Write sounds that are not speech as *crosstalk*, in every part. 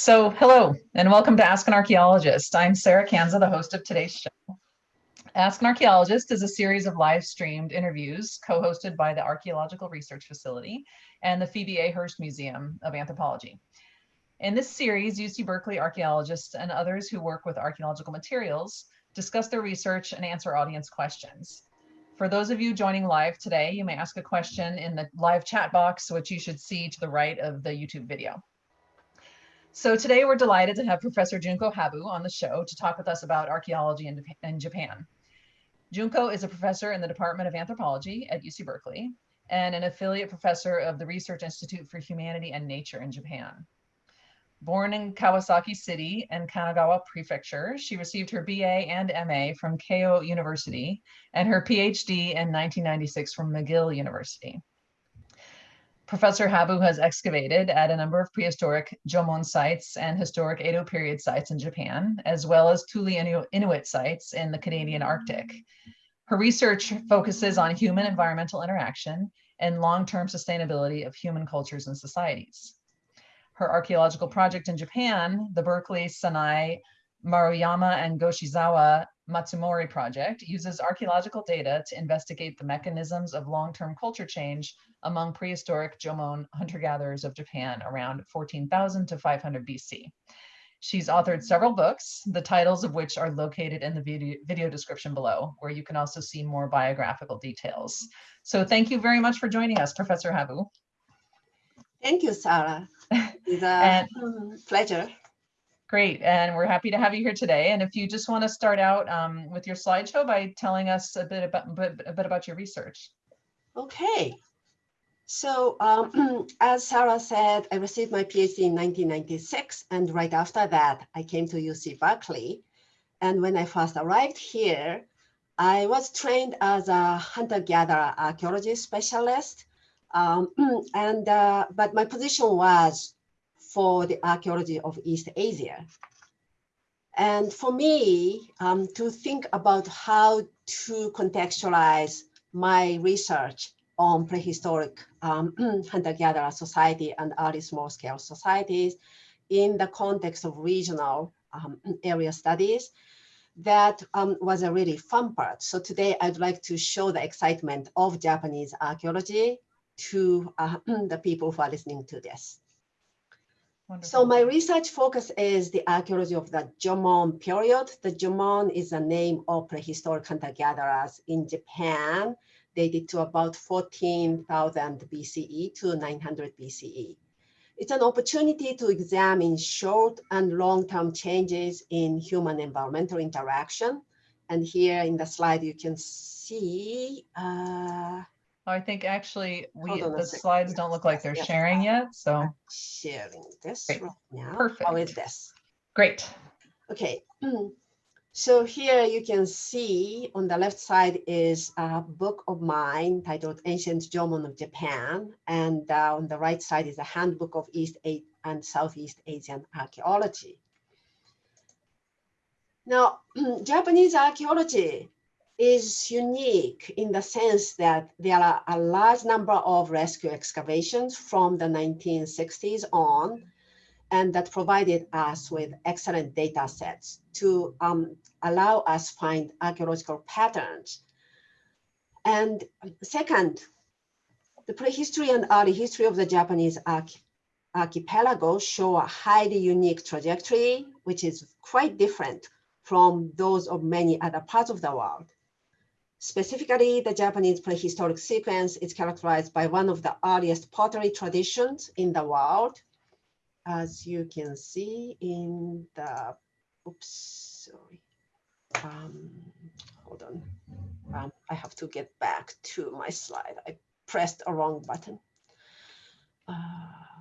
So hello and welcome to Ask an Archaeologist. I'm Sarah Kanza, the host of today's show. Ask an Archaeologist is a series of live streamed interviews co-hosted by the Archaeological Research Facility and the Phoebe A. Hearst Museum of Anthropology. In this series, UC Berkeley archaeologists and others who work with archaeological materials discuss their research and answer audience questions. For those of you joining live today, you may ask a question in the live chat box, which you should see to the right of the YouTube video. So today we're delighted to have Professor Junko Habu on the show to talk with us about archaeology in, in Japan. Junko is a professor in the Department of Anthropology at UC Berkeley and an affiliate professor of the Research Institute for Humanity and Nature in Japan. Born in Kawasaki City and Kanagawa Prefecture, she received her BA and MA from Keio University and her PhD in 1996 from McGill University. Professor Habu has excavated at a number of prehistoric Jomon sites and historic Edo period sites in Japan, as well as Thule Inuit sites in the Canadian Arctic. Her research focuses on human environmental interaction and long-term sustainability of human cultures and societies. Her archaeological project in Japan, the Berkeley, Sannai, Maruyama, and Goshizawa Matsumori project uses archaeological data to investigate the mechanisms of long-term culture change among prehistoric Jomon hunter-gatherers of Japan around 14,000 to 500 BC. She's authored several books, the titles of which are located in the video, video description below, where you can also see more biographical details. So thank you very much for joining us, Professor Habu. Thank you, Sarah. *laughs* It's a and, pleasure. Great, and we're happy to have you here today. And if you just want to start out um, with your slideshow by telling us a bit about a bit about your research. Okay, so um, *clears throat* as Sarah said, I received my PhD in 1996, and right after that, I came to UC Berkeley. And when I first arrived here, I was trained as a hunter-gatherer archaeology specialist. Um, *clears throat* and uh, but my position was for the archaeology of East Asia. And for me, um, to think about how to contextualize my research on prehistoric um, *clears throat* hunter-gatherer society and early small-scale societies in the context of regional um, area studies. That um, was a really fun part. So today I'd like to show the excitement of Japanese archaeology to uh, *clears throat* the people who are listening to this. Wonderful. So my research focus is the archaeology of the Jomon period. The Jomon is a name of prehistoric hunter-gatherers in Japan dated to about 14,000 BCE to 900 BCE. It's an opportunity to examine short and long-term changes in human environmental interaction. And here in the slide, you can see. Uh, I think actually we the slides don't look like they're yes, sharing yet. So sharing this Great. right now. Perfect. Is this? Great. Okay. *clears throat* So here you can see on the left side is a book of mine titled Ancient Jomon of Japan. And uh, on the right side is a handbook of East and Southeast Asian archaeology. Now, *clears throat* Japanese archaeology is unique in the sense that there are a large number of rescue excavations from the 1960s on and that provided us with excellent data sets to um, allow us find archaeological patterns. And second, the prehistory and early history of the Japanese arch archipelago show a highly unique trajectory, which is quite different from those of many other parts of the world. Specifically, the Japanese prehistoric sequence is characterized by one of the earliest pottery traditions in the world, as you can see in the, oops, sorry. Um, hold on. Um, I have to get back to my slide. I pressed a wrong button. Uh,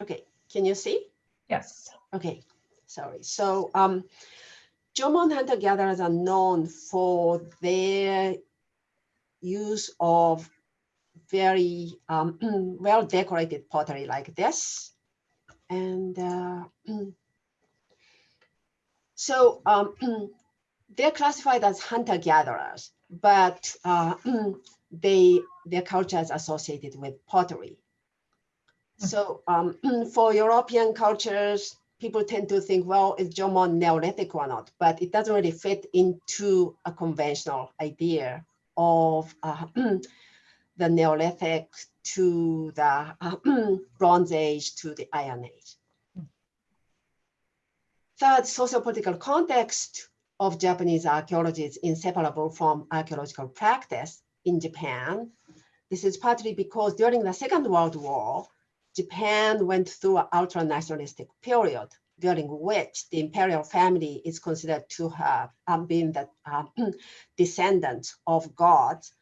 Okay, can you see? Yes. Okay, sorry. So um, Jomon hunter-gatherers are known for their use of very um, *clears throat* well decorated pottery like this. And uh, *clears throat* So um, *clears throat* they're classified as hunter-gatherers, but uh, they their culture is associated with pottery. So um, *clears throat* for European cultures, people tend to think, well, is Jomon Neolithic or not? But it doesn't really fit into a conventional idea of uh, *clears throat* the Neolithic to the uh, *clears throat* Bronze Age to the Iron Age. Third, socio-political context of Japanese archaeology is inseparable from archaeological practice in Japan. This is partly because during the Second World War, Japan went through an ultra-nationalistic period during which the imperial family is considered to have um, been the um, *clears throat* descendants of gods.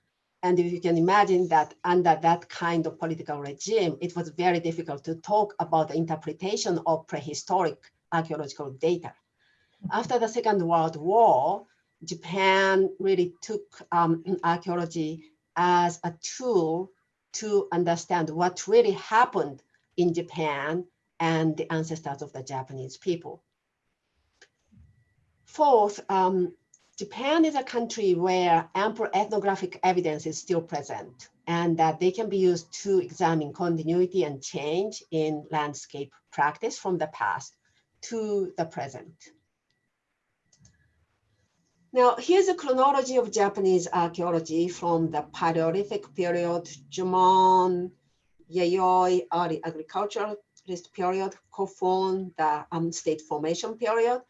And if you can imagine that under that kind of political regime, it was very difficult to talk about the interpretation of prehistoric archaeological data. After the Second World War, Japan really took um, *clears throat* archaeology as a tool to understand what really happened in Japan and the ancestors of the Japanese people. Fourth, um, Japan is a country where ample ethnographic evidence is still present and that they can be used to examine continuity and change in landscape practice from the past to the present. Now, here's a chronology of Japanese archaeology from the Paleolithic period, Jomon, Yayoi, early agriculturalist period, Kofun, the um, state formation period,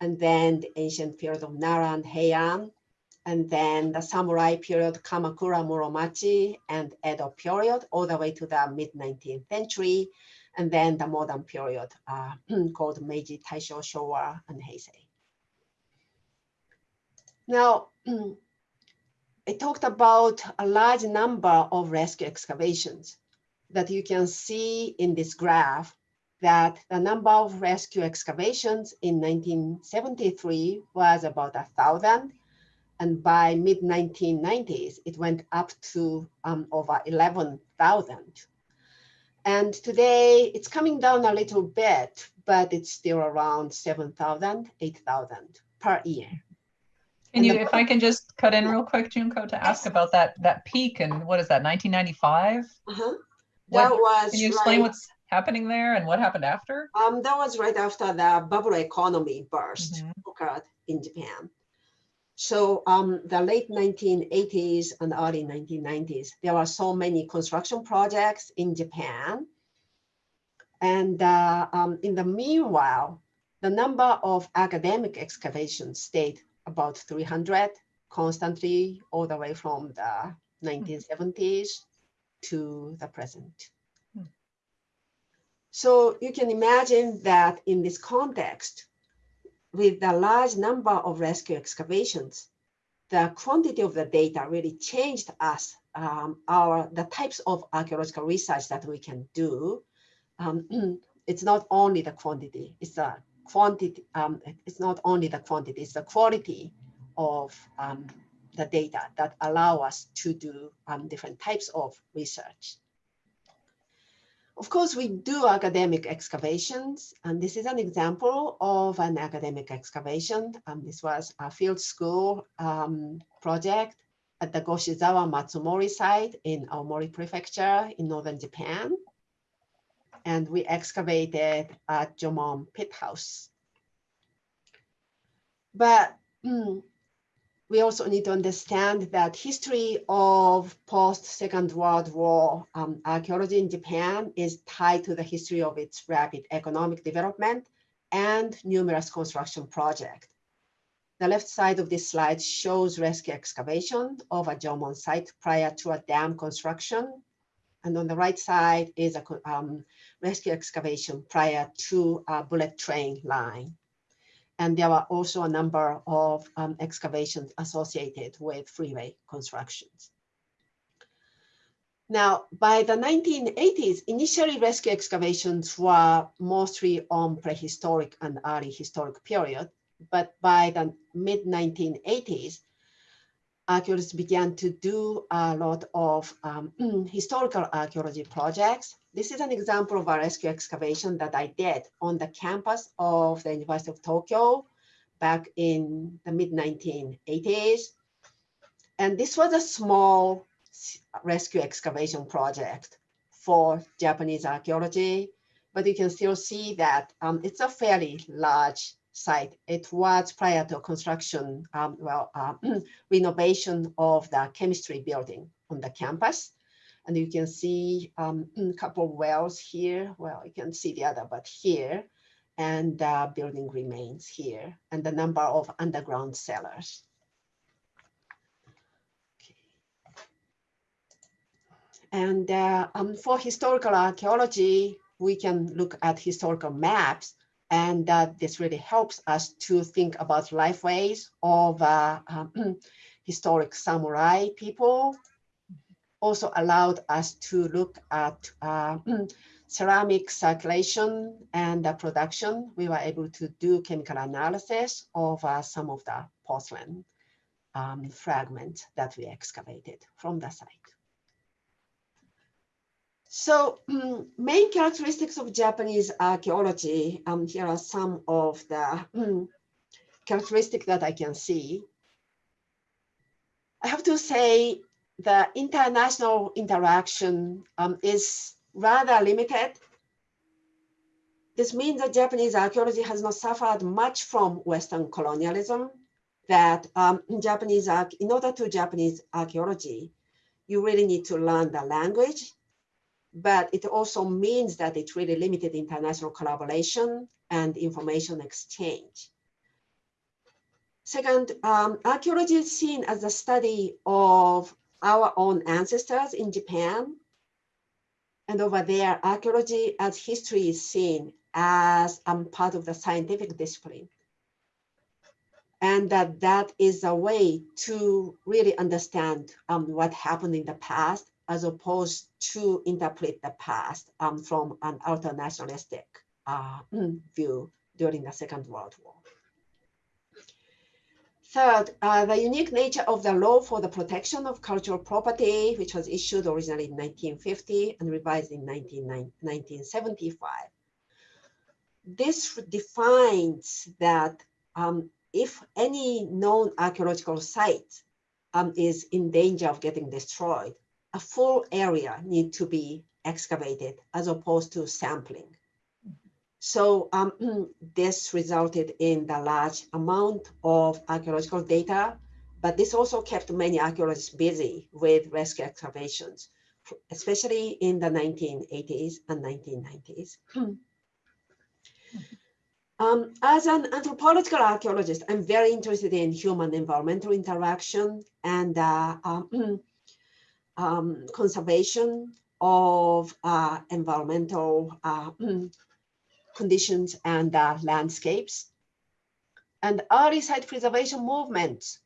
and then the ancient period of Nara and Heian, and then the samurai period, Kamakura, Muromachi, and Edo period, all the way to the mid-19th century, and then the modern period uh, *clears throat* called Meiji, Taisho, Showa, and Heisei. Now, *clears throat* I talked about a large number of rescue excavations that you can see in this graph that the number of rescue excavations in 1973 was about a thousand. And by mid 1990s, it went up to um, over 11,000. And today it's coming down a little bit, but it's still around 7,000, 8,000 per year. Can you, if I can just cut in real quick, Junko, to ask about that that peak and what is that, 1995? Uh-huh. That What- was Can you explain right, what's happening there and what happened after? um, that was right after the bubble economy burst Mhm. occurred in Japan. So um, the late 1980s and early 1990s, there were so many construction projects in Japan. And uh, um, in the meanwhile, the number of academic excavations stayed about 300 constantly all the way from the 1970s to the present. Hmm. So you can imagine that in this context, with the large number of rescue excavations, the quantity of the data really changed us, um, our, the types of archaeological research that we can do. Um, *clears throat* it's not only the quantity, it's the quantity, um, it's not only the quantity, it's the quality of um, the data that allow us to do um, different types of research. Of course, we do academic excavations, and this is an example of an academic excavation. Um, this was a field school um, project at the Goshizawa Matsumori site in Aomori Prefecture in northern Japan. And we excavated at Jomon Pit House. But mm, we also need to understand that history of post-Second World War um, archaeology in Japan is tied to the history of its rapid economic development and numerous construction projects. The left side of this slide shows rescue excavation of a Jomon site prior to a dam construction. And on the right side is a um, rescue excavation prior to a bullet train line. And there were also a number of um, excavations associated with freeway constructions. Now, by the 1980s, initially rescue excavations were mostly on prehistoric and early historic period, but by the mid 1980s, archaeologists began to do a lot of um, *clears throat* historical archaeology projects. This is an example of a rescue excavation that I did on the campus of the University of Tokyo back in the mid 1980s. And this was a small rescue excavation project for Japanese archaeology, but you can still see that um, it's a fairly large site. It was prior to construction, um, well, uh, *clears throat* renovation of the chemistry building on the campus. And you can see um, a *clears throat* couple of wells here. Well, you can see the other, but here, and the building remains here, and the number of underground cellars. And uh, um, for historical archaeology, we can look at historical maps and uh, this really helps us to think about lifeways of uh, um, *clears throat* historic samurai people. Also allowed us to look at uh, *clears throat* ceramic circulation and production. We were able to do chemical analysis of uh, some of the porcelain um, fragments that we excavated from the site. So um, main characteristics of Japanese archaeology, um, here are some of the um, characteristics that I can see. I have to say the international interaction um, is rather limited. This means that Japanese archaeology has not suffered much from Western colonialism, that um, Japanese, in order to Japanese archaeology, you really need to learn the language but it also means that it really limited international collaboration and information exchange. Second, um, archaeology is seen as a study of our own ancestors in Japan. And over there, archaeology as history is seen as um, part of the scientific discipline. And that that is a way to really understand um, what happened in the past as opposed to interpret the past um, from an ultra-nationalistic uh, view during the Second World War. Third, uh, the unique nature of the law for the protection of cultural property, which was issued originally in 1950 and revised in 19, 1975. This defines that um, if any known archaeological site um, is in danger of getting destroyed, a full area need to be excavated as opposed to sampling. So um, *clears throat* this resulted in the large amount of archaeological data, but this also kept many archaeologists busy with rescue excavations, especially in the 1980s and 1990s. *clears throat* Um, as an anthropological archaeologist, I'm very interested in human environmental interaction and uh, um, *clears throat* um, conservation of uh, environmental uh, *clears throat* conditions and uh, landscapes. And early site preservation movements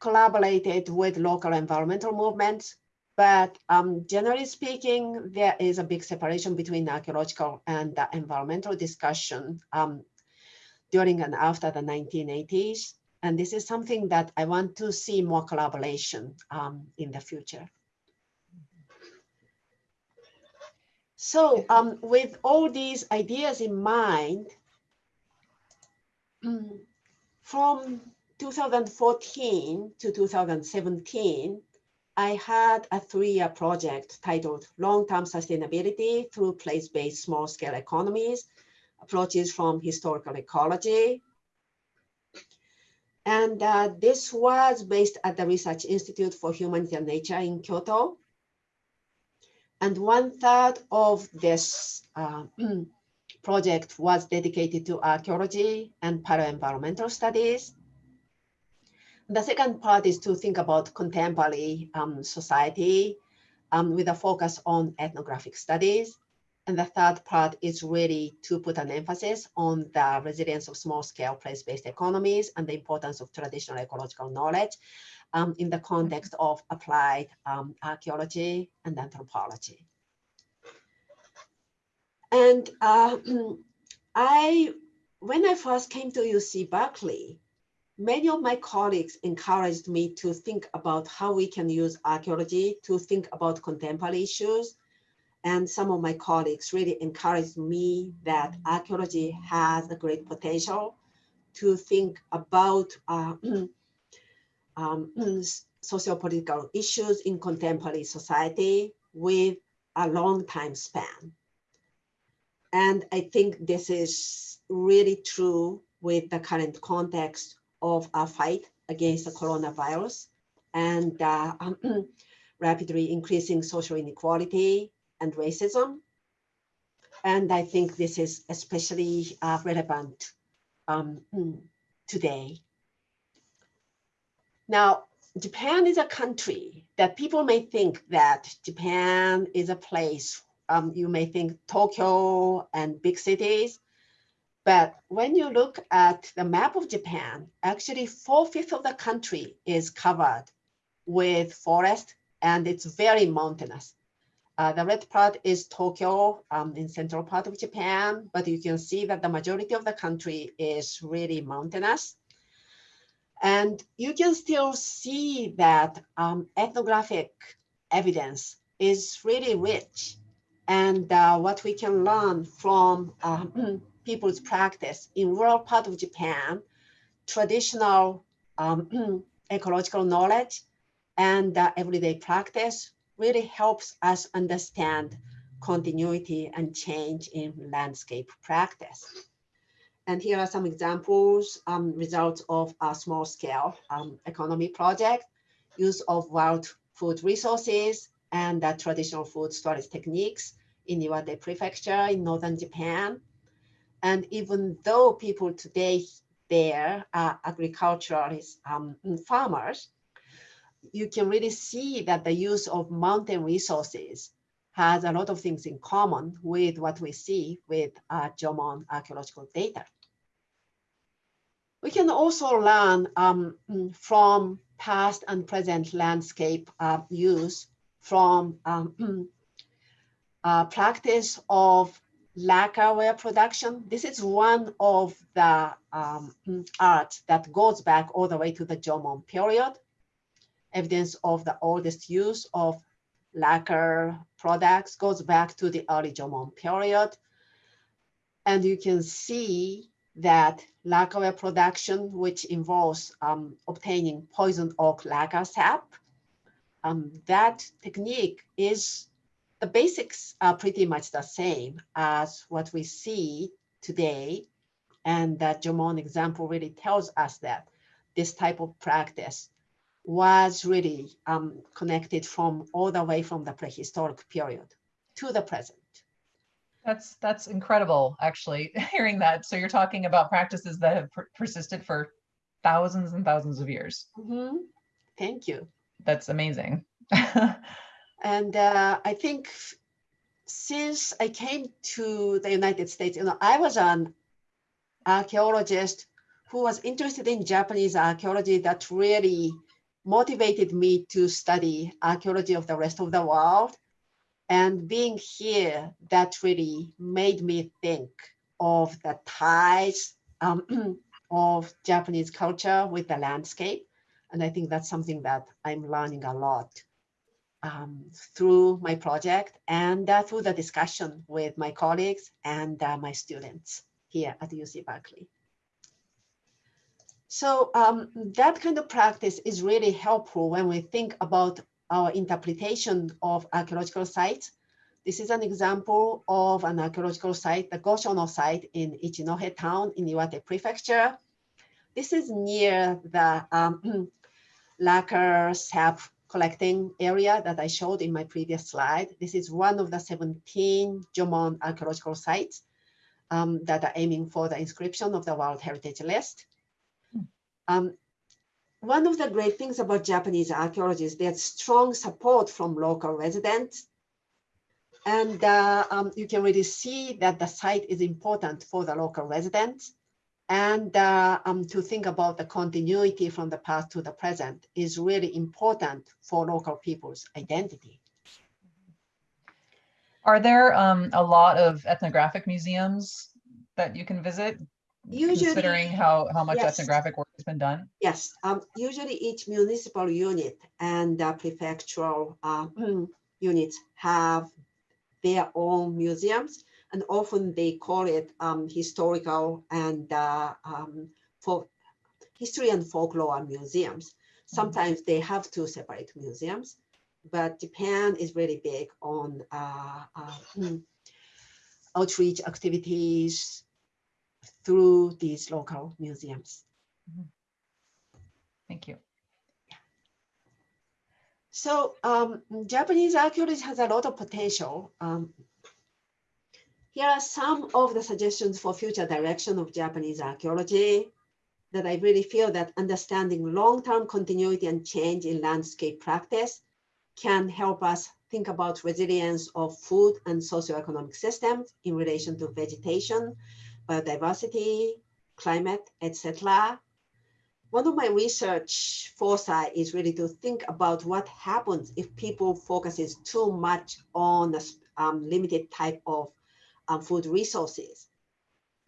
collaborated with local environmental movements, but um, generally speaking, there is a big separation between archaeological and environmental discussion um, during and after the 1980s. And this is something that I want to see more collaboration um, in the future. So um, with all these ideas in mind, from 2014 to 2017, I had a three-year project titled Long-Term Sustainability Through Place-Based Small-Scale Economies, Approaches from Historical Ecology. And uh, this was based at the Research Institute for Humanity and Nature in Kyoto. And one third of this uh, *clears throat* project was dedicated to archaeology and paleo-environmental studies. The second part is to think about contemporary um, society um, with a focus on ethnographic studies. And the third part is really to put an emphasis on the resilience of small-scale place-based economies and the importance of traditional ecological knowledge um, in the context of applied um, archaeology and anthropology. And uh, I, when I first came to UC Berkeley, many of my colleagues encouraged me to think about how we can use archaeology to think about contemporary issues. And some of my colleagues really encouraged me that archaeology has a great potential to think about uh, *clears throat* um, socio-political issues in contemporary society with a long time span. And I think this is really true with the current context of our fight against the coronavirus and uh, *clears throat* rapidly increasing social inequality and racism. And I think this is especially uh, relevant um, today. Now, Japan is a country that people may think that Japan is a place, um, you may think Tokyo and big cities, but when you look at the map of Japan, actually four-fifths of the country is covered with forest and it's very mountainous. Uh, the red part is Tokyo um, in central part of Japan, but you can see that the majority of the country is really mountainous. And you can still see that um, ethnographic evidence is really rich. And uh, what we can learn from um, *clears throat* people's practice in rural part of Japan, traditional um, *clears throat* ecological knowledge and uh, everyday practice really helps us understand continuity and change in landscape practice. And here are some examples, um, results of a small scale um, economy project, use of wild food resources and uh, traditional food storage techniques in Iwate Prefecture in northern Japan. And even though people today there are agriculturalists, um, farmers, you can really see that the use of mountain resources has a lot of things in common with what we see with uh, Jomon archaeological data. We can also learn um, from past and present landscape uh, use from um, *clears throat* uh, practice of lacquerware production. This is one of the um, art that goes back all the way to the Jomon period. Evidence of the oldest use of lacquer products goes back to the early Jomon period. And you can see that lacquer production, which involves um, obtaining poison oak lacquer sap, um, that technique is, the basics are pretty much the same as what we see today. And that Jomon example really tells us that this type of practice was really um, connected from all the way from the prehistoric period to the present. That's that's incredible, actually, *laughs* hearing that. So you're talking about practices that have per persisted for thousands and thousands of years. Mm -hmm. Thank you. That's amazing. *laughs* and uh, I think since I came to the United States, you know, I was an archaeologist who was interested in Japanese archaeology that really motivated me to study archaeology of the rest of the world. And being here, that really made me think of the ties um, *clears throat* of Japanese culture with the landscape. And I think that's something that I'm learning a lot um, through my project and uh, through the discussion with my colleagues and uh, my students here at UC Berkeley. So um, that kind of practice is really helpful when we think about our interpretation of archaeological sites. This is an example of an archaeological site, the Goshono site in Ichinohe town in Iwate Prefecture. This is near the um, *clears throat* lacquer sap collecting area that I showed in my previous slide. This is one of the 17 Jomon archaeological sites um, that are aiming for the inscription of the World Heritage List. Um, one of the great things about Japanese archaeology is there's strong support from local residents. And uh, um, you can really see that the site is important for the local residents. And uh, um, to think about the continuity from the past to the present is really important for local people's identity. Are there um, a lot of ethnographic museums that you can visit? Usually, considering how, how much yes. ethnographic work has been done? Yes, um, usually each municipal unit and uh, prefectural uh, *clears throat* units have their own museums and often they call it um, historical and uh, um, for history and folklore museums. Sometimes they have two separate museums, but Japan is really big on uh, uh, *clears throat* outreach activities through these local museums. Thank you. So um, Japanese archaeology has a lot of potential. Um, here are some of the suggestions for future direction of Japanese archaeology that I really feel that understanding long-term continuity and change in landscape practice can help us think about resilience of food and socioeconomic systems in relation to vegetation, biodiversity, climate, etc. One of my research foresight is really to think about what happens if people focuses too much on a um, limited type of um, food resources.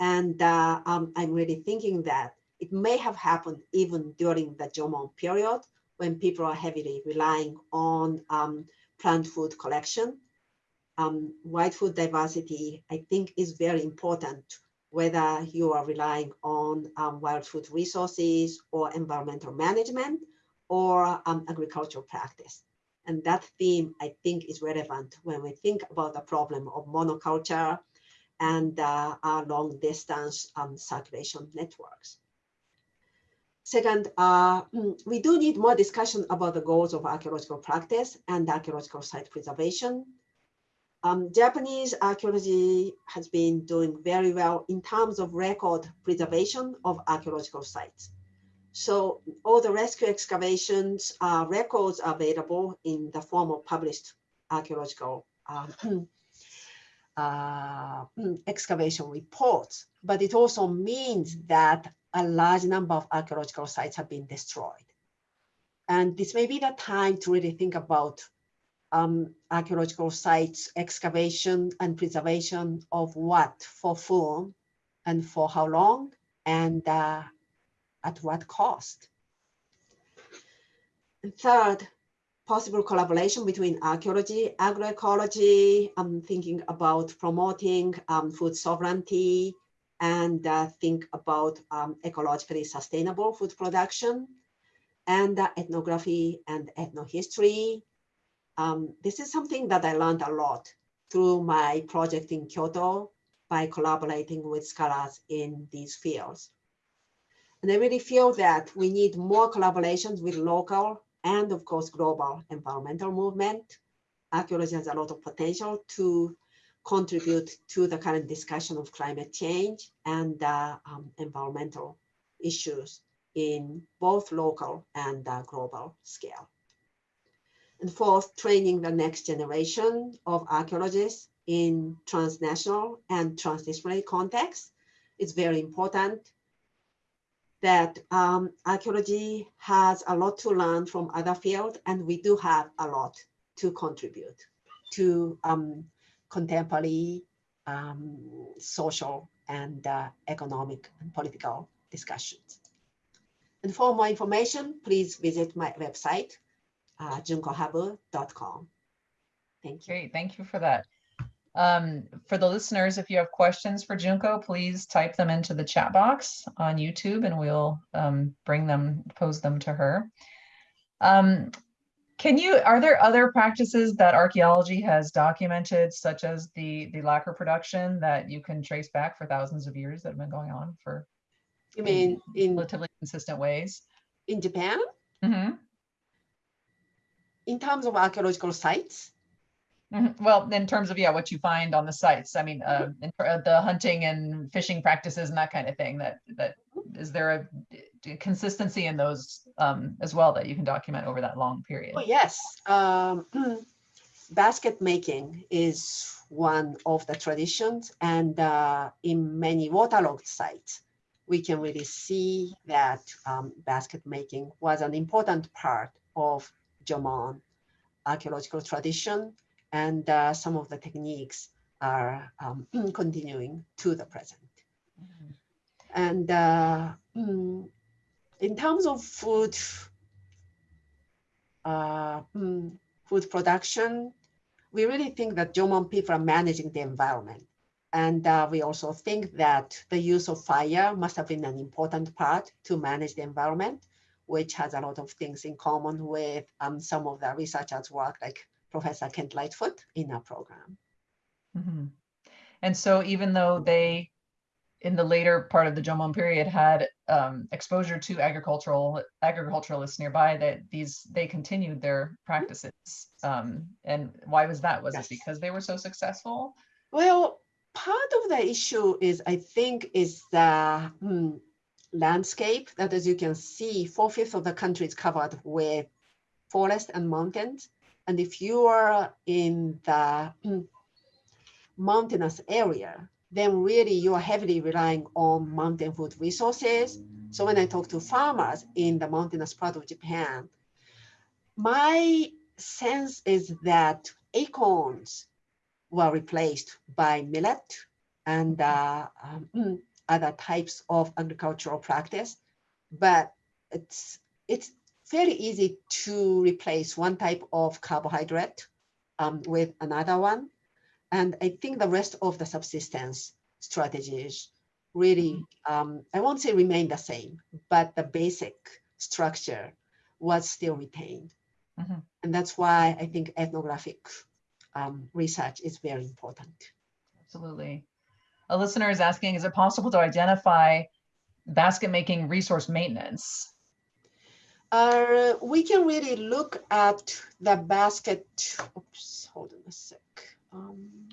And uh, um, I'm really thinking that it may have happened even during the Jomon period when people are heavily relying on um, plant food collection. Um, wild food diversity, I think, is very important, whether you are relying on um, wild food resources or environmental management or um, agricultural practice. And that theme, I think, is relevant when we think about the problem of monoculture and uh, long distance um, circulation networks. Second, uh, mm, we do need more discussion about the goals of archaeological practice and archaeological site preservation. Um, Japanese archaeology has been doing very well in terms of record preservation of archaeological sites. So all the rescue excavations uh, records are available in the form of published archaeological um, *clears throat* uh, *clears throat* excavation reports, but it also means that a large number of archaeological sites have been destroyed. And this may be the time to really think about um, archaeological sites, excavation and preservation of what for whom and for how long and uh, at what cost. And third, possible collaboration between archaeology, agroecology, I'm thinking about promoting um, food sovereignty and uh, think about um, ecologically sustainable food production and uh, ethnography and ethnohistory. Um, this is something that I learned a lot through my project in Kyoto by collaborating with scholars in these fields. And I really feel that we need more collaborations with local and of course, global environmental movement. Archaeology has a lot of potential to contribute to the current discussion of climate change and uh, um, environmental issues in both local and uh, global scale. And fourth, training the next generation of archaeologists in transnational and transdisciplinary contexts It's very important that um, archaeology has a lot to learn from other fields, and we do have a lot to contribute to um, contemporary um, social and uh, economic and political discussions. And for more information, please visit my website, uh, junkohabu.com. Thank you. Great, thank you for that. Um, for the listeners, if you have questions for Junko, please type them into the chat box on YouTube and we'll um, bring them, pose them to her. Um, can you, are there other practices that archaeology has documented, such as the, the lacquer production that you can trace back for thousands of years that have been going on for You mean in, relatively consistent ways? in Japan? Mhm. In terms of archaeological sites? Mhm. Well, in terms of, yeah, what you find on the sites, I mean, uh, uh, the hunting and fishing practices and that kind of thing, that, that, is there a consistency in those um, as well that you can document over that long period? Oh, yes. Um, *clears throat* basket making is one of the traditions and uh, in many waterlogged sites, we can really see that um, basket making was an important part of Jomon archaeological tradition and uh, some of the techniques are um, *clears throat* continuing to the present. Mhm. And uh, mm, in terms of food, uh, mm, food production, we really think that Jomon people are managing the environment And uh, we also think that the use of fire must have been an important part to manage the environment, which has a lot of things in common with um, some of the researchers' work, like Professor Kent Lightfoot in our program. Mm -hmm. And so even though they, in the later part of the Jomon period, had um, exposure to agricultural agriculturalists nearby, that these they continued their practices. Um, and why was that? Was yes. it because they were so successful? Well, part of the issue is, I think, is the hmm, landscape that, as you can see, four-fifths of the country is covered with forest and mountains. And if you are in the *clears throat* mountainous area, then really you are heavily relying on mountain food resources. So when I talk to farmers in the mountainous part of Japan, my sense is that acorns were replaced by millet and uh, um, *clears throat* other types of agricultural practice. But it's, it's very easy to replace one type of carbohydrate um, with another one. And I think the rest of the subsistence strategies really, um, I won't say remain the same, but the basic structure was still retained. Mm -hmm. And that's why I think ethnographic um, research is very important. Absolutely. A listener is asking, is it possible to identify basket making resource maintenance? Uh, we can really look at the basket. Oops, hold on a sec. Um,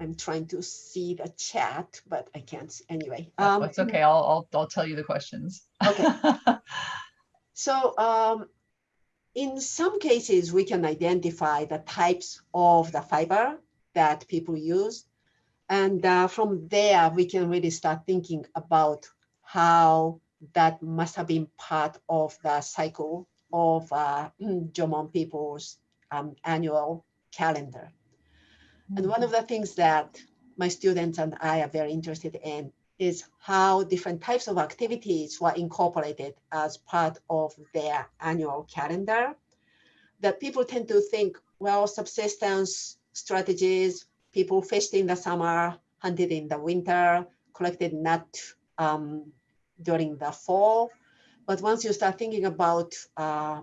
I'm trying to see the chat, but I can't. Anyway, um, it's okay. I'll, I'll I'll tell you the questions. Okay. *laughs* so um, in some cases, we can identify the types of the fiber that people use. And uh, from there, we can really start thinking about how that must have been part of the cycle of uh, *clears throat* Jomon people's um, annual calendar. Mm -hmm. And one of the things that my students and I are very interested in is how different types of activities were incorporated as part of their annual calendar. That people tend to think, well, subsistence strategies, people fished in the summer, hunted in the winter, collected nut um, during the fall. But once you start thinking about uh,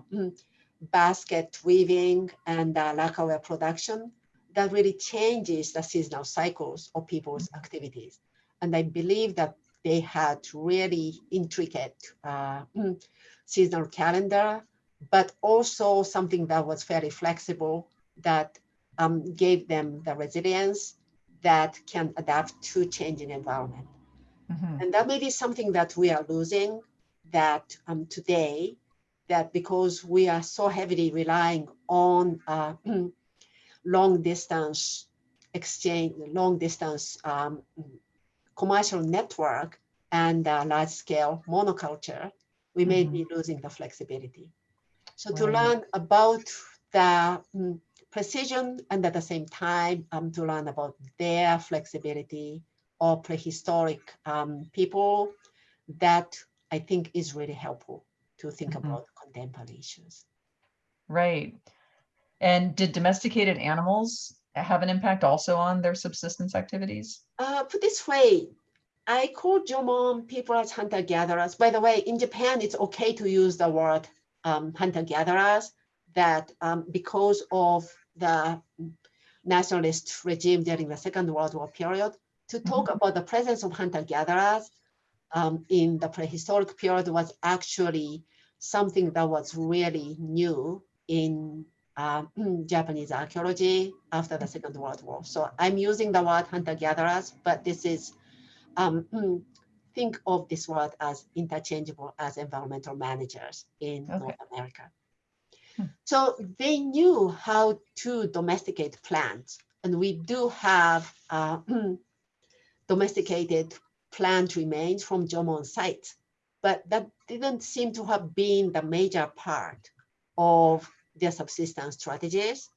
basket weaving and uh, lacquerware production, that really changes the seasonal cycles of people's activities. And I believe that they had really intricate uh, seasonal calendar, but also something that was very flexible that um, gave them the resilience that can adapt to changing environment. Mm -hmm. And that may be something that we are losing that um, today, that because we are so heavily relying on uh, *clears throat* long distance exchange, long distance um, commercial network and uh, large scale monoculture, we may mm -hmm. be losing the flexibility. So right. to learn about the um, precision and at the same time um, to learn about their flexibility or prehistoric um, people, that I think is really helpful to think mm -hmm. about contemporary issues. Right. And did domesticated animals have an impact also on their subsistence activities? Uh, put this way, I call Jomon people as hunter-gatherers. By the way, in Japan, it's okay to use the word um, hunter-gatherers that um, because of the nationalist regime during the Second World War period, to talk mm -hmm. about the presence of hunter-gatherers um, in the prehistoric period was actually something that was really new in uh, *clears throat* Japanese archaeology after the Second World War. So I'm using the word hunter-gatherers, but this is, um, *clears throat* think of this word as interchangeable as environmental managers in okay. North America. So they knew how to domesticate plants. And we do have uh, *clears throat* domesticated plant remains from Jomon sites, but that didn't seem to have been the major part of their subsistence strategies.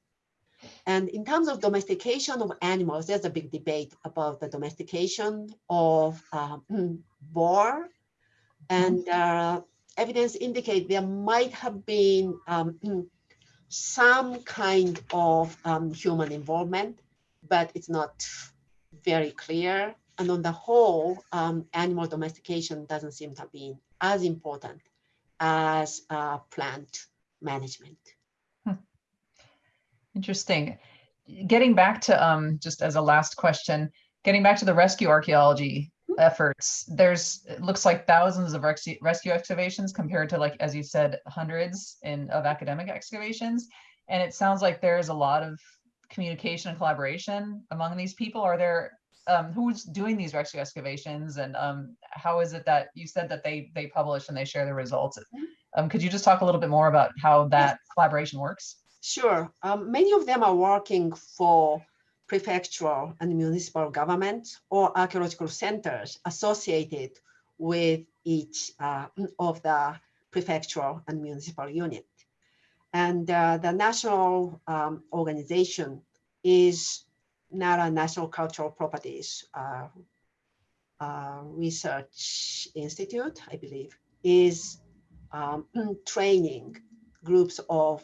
And in terms of domestication of animals, there's a big debate about the domestication of um, *clears throat* boar. And uh, evidence indicate there might have been um, *clears throat* some kind of um, human involvement, but it's not very clear. And on the whole, um, animal domestication doesn't seem to be as important as uh, plant management. Interesting. Getting back to um, just as a last question, getting back to the rescue archaeology efforts, there's it looks like thousands of rescue rescue excavations compared to like as you said, hundreds in of academic excavations. And it sounds like there's a lot of communication and collaboration among these people. Are there um, who's doing these rescue excavations and um, how is it that you said that they they publish and they share the results? Um, could you just talk a little bit more about how that collaboration works? Sure. Um, many of them are working for prefectural and municipal governments or archaeological centers associated with each uh, of the prefectural and municipal unit. And uh, the national um, organization is Nara National Cultural Properties uh, uh, Research Institute, I believe, is um, *clears throat* training groups of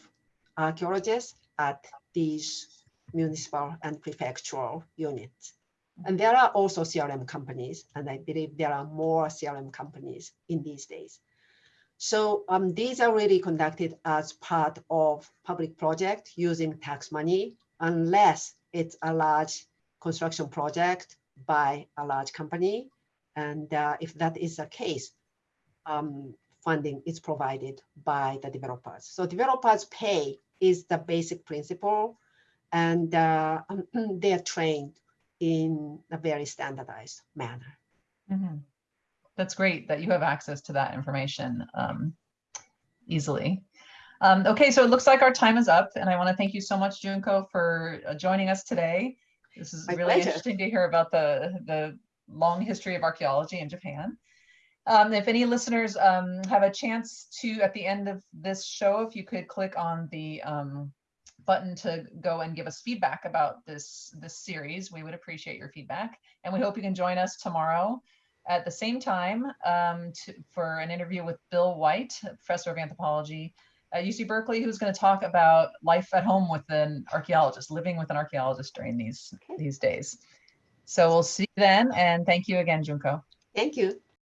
archaeologists at these municipal and prefectural units. And there are also CRM companies, and I believe there are more CRM companies in these days. So um, these are really conducted as part of public project using tax money, unless it's a large construction project by a large company. And uh, if that is the case, um, funding is provided by the developers. So developers pay is the basic principle and uh, *clears throat* they are trained in a very standardized manner. Mm -hmm. That's great that you have access to that information um, easily. Um, okay, so it looks like our time is up and I wanna thank you so much, Junko, for uh, joining us today. This is My really pleasure. interesting to hear about the, the long history of archaeology in Japan. Um, if any listeners um, have a chance to, at the end of this show, if you could click on the um, button to go and give us feedback about this, this series, we would appreciate your feedback. And we hope you can join us tomorrow at the same time um, to, for an interview with Bill White, professor of anthropology at UC Berkeley, who's going to talk about life at home with an archaeologist, living with an archaeologist during these, Okay. these days. So we'll see you then. And thank you again, Junko. Thank you.